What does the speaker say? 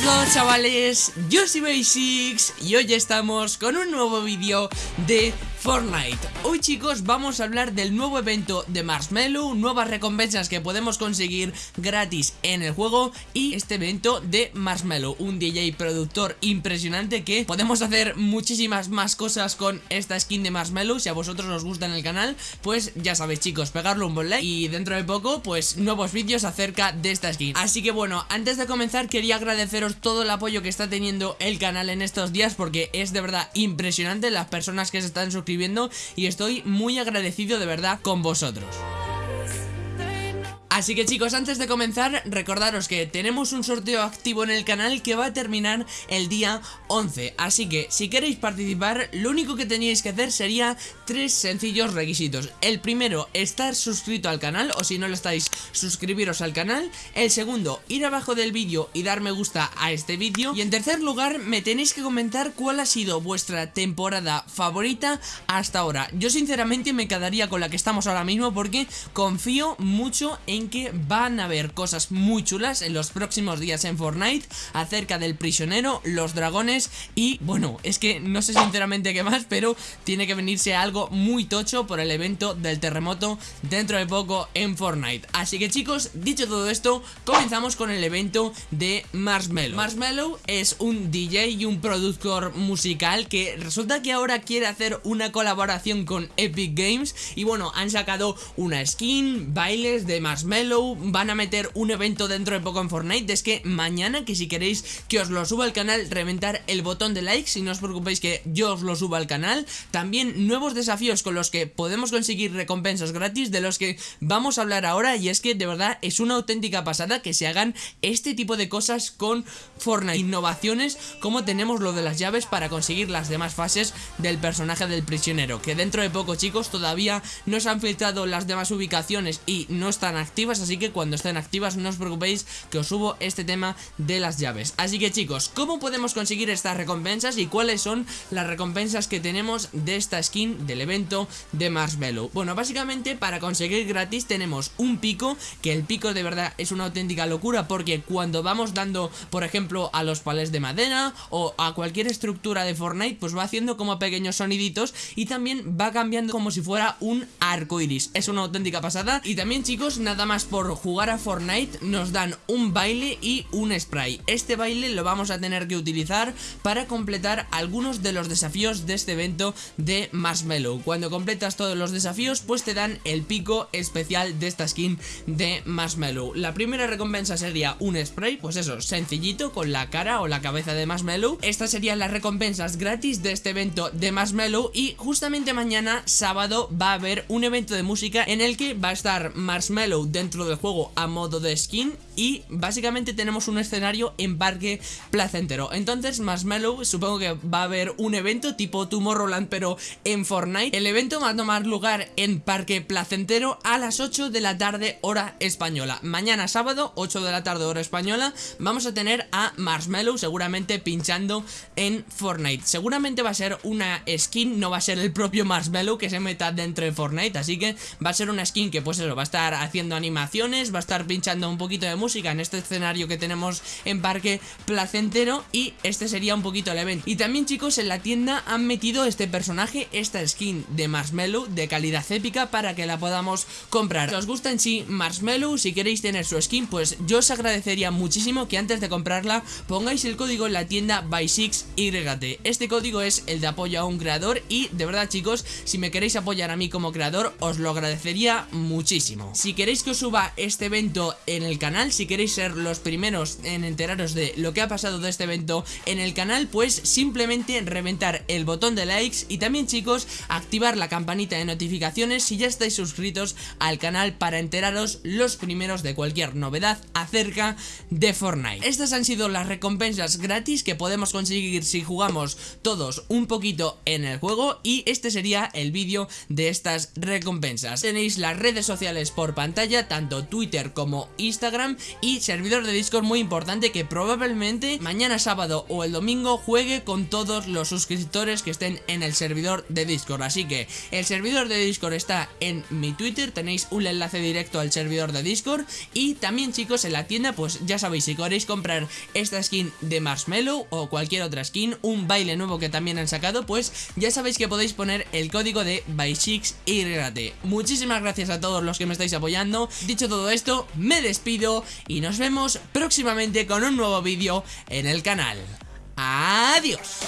todos chavales, yo soy Basics y hoy estamos con un nuevo vídeo de Fortnite. Hoy chicos vamos a hablar del nuevo evento de Marshmallow Nuevas recompensas que podemos conseguir gratis en el juego Y este evento de Marshmallow Un DJ productor impresionante que podemos hacer muchísimas más cosas con esta skin de Marshmallow. Si a vosotros os gusta en el canal Pues ya sabéis chicos, pegarle un buen like Y dentro de poco pues nuevos vídeos acerca de esta skin. Así que bueno, antes de comenzar quería agradeceros todo el apoyo que está teniendo el canal en estos días Porque es de verdad impresionante las personas que se están suscribiendo y estoy muy agradecido de verdad con vosotros. Así que chicos, antes de comenzar, recordaros que tenemos un sorteo activo en el canal que va a terminar el día 11 Así que, si queréis participar, lo único que teníais que hacer sería tres sencillos requisitos. El primero, estar suscrito al canal, o si no lo estáis, suscribiros al canal. El segundo, ir abajo del vídeo y dar me gusta a este vídeo. Y en tercer lugar, me tenéis que comentar cuál ha sido vuestra temporada favorita hasta ahora. Yo sinceramente me quedaría con la que estamos ahora mismo porque confío mucho en que van a haber cosas muy chulas en los próximos días en Fortnite acerca del prisionero, los dragones y bueno, es que no sé sinceramente qué más, pero tiene que venirse algo muy tocho por el evento del terremoto dentro de poco en Fortnite. Así que chicos, dicho todo esto, comenzamos con el evento de Marshmallow. Marshmallow es un DJ y un productor musical que resulta que ahora quiere hacer una colaboración con Epic Games y bueno, han sacado una skin, bailes de Marshmallow van a meter un evento dentro de poco en Fortnite. Es que mañana, que si queréis que os lo suba al canal, reventar el botón de like. Si no os preocupéis que yo os lo suba al canal. También nuevos desafíos con los que podemos conseguir recompensas gratis De los que vamos a hablar ahora. Y es que de verdad es una auténtica pasada que se hagan este tipo de cosas con Fortnite. Innovaciones como tenemos lo de las llaves para conseguir las demás fases del personaje del prisionero. Que dentro de poco chicos todavía no se han filtrado las demás ubicaciones y no están activas así que cuando estén activas no os preocupéis que os subo este tema de las llaves. Así que chicos, ¿cómo podemos conseguir estas recompensas y cuáles son las recompensas que tenemos de esta skin del evento de Marshmallow? Bueno, básicamente para conseguir gratis tenemos un pico, que el pico de verdad es una auténtica locura porque cuando vamos dando, por ejemplo, a los palés de madera o a cualquier estructura de Fortnite, pues va haciendo como pequeños soniditos y también va cambiando como si fuera un arco iris. Es una auténtica pasada y también chicos, nada más por jugar a Fortnite nos dan un baile y un spray. Este baile lo vamos a tener que utilizar para completar algunos de los desafíos de este evento de Marshmallow. Cuando completas todos los desafíos pues te dan el pico especial de esta skin de Marshmallow. La primera recompensa sería un spray, pues eso, sencillito con la cara o la cabeza de Marshmallow. Estas serían las recompensas gratis de este evento de Marshmallow y justamente mañana sábado va a haber un evento de música en el que va a estar Marshmallow dentro del juego a modo de skin y básicamente tenemos un escenario en parque placentero. Entonces Marshmallow supongo que va a haber un evento tipo Tomorrowland pero en Fortnite. El evento va a tomar lugar en parque placentero a las 8 de la tarde hora española. Mañana sábado 8 de la tarde hora española vamos a tener a Marshmallow seguramente pinchando en Fortnite. Seguramente va a ser una skin, no va a ser el propio Marshmallow que se meta dentro de Fortnite. Así que va a ser una skin que pues eso va a estar haciendo animaciones, va a estar pinchando un poquito de música en este escenario que tenemos en Parque Placentero y este sería un poquito el evento. Y también chicos en la tienda han metido este personaje, esta skin de Marshmallow de calidad épica para que la podamos comprar. Si os gusta en sí Marshmallow, si queréis tener su skin pues yo os agradecería muchísimo que antes de comprarla pongáis el código en la tienda by6YT. Este código es el de apoyo a un creador y de verdad chicos si me queréis apoyar a mí como creador os lo agradecería muchísimo. Si queréis que suba este evento en el canal Si queréis ser los primeros en enteraros de lo que ha pasado de este evento en el canal Pues simplemente reventar el botón de likes Y también chicos, activar la campanita de notificaciones si ya estáis suscritos al canal Para enteraros los primeros de cualquier novedad acerca de Fortnite. Estas han sido las recompensas gratis que podemos conseguir si jugamos todos un poquito en el juego Y este sería el vídeo de estas recompensas. Tenéis las redes sociales por pantalla tanto Twitter como Instagram y servidor de Discord muy importante que probablemente mañana sábado o el domingo juegue con todos los suscriptores que estén en el servidor de Discord. Así que el servidor de Discord está en mi Twitter, tenéis un enlace directo al servidor de Discord y también chicos en la tienda pues ya sabéis si queréis comprar esta skin de Marshmallow o cualquier otra skin, un baile nuevo que también han sacado pues ya sabéis que podéis poner el código de BySixYT. Muchísimas gracias a todos los que me estáis apoyando. Dicho todo esto, me despido y nos vemos próximamente con un nuevo vídeo en el canal. Adiós.